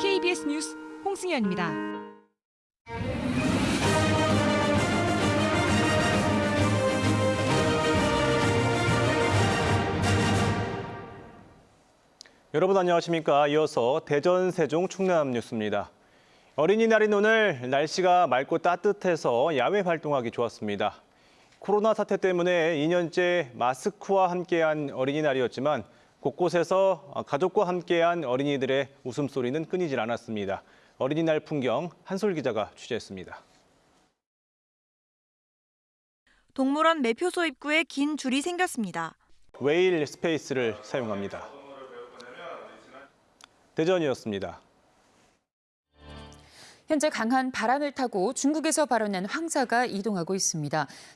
KBS 뉴스 홍승현입니다. 여러분 안녕하십니까? 이어서 대전, 세종, 충남 뉴스입니다. 어린이날인 오늘 날씨가 맑고 따뜻해서 야외 활동하기 좋았습니다. 코로나 사태 때문에 2년째 마스크와 함께한 어린이날이었지만 곳곳에서 가족과 함께한 어린이들의 웃음소리는 끊이질 않았습니다. 어린이날 풍경 한솔 기자가 취재했습니다. 동물원 매표소 입구에 긴 줄이 생겼습니다. 웨일 스페이스를 사용합니다. 대전이었습니다. 현재 강한 바람을 타고 중국에서 발원한 황사가 이동하고 있습니다.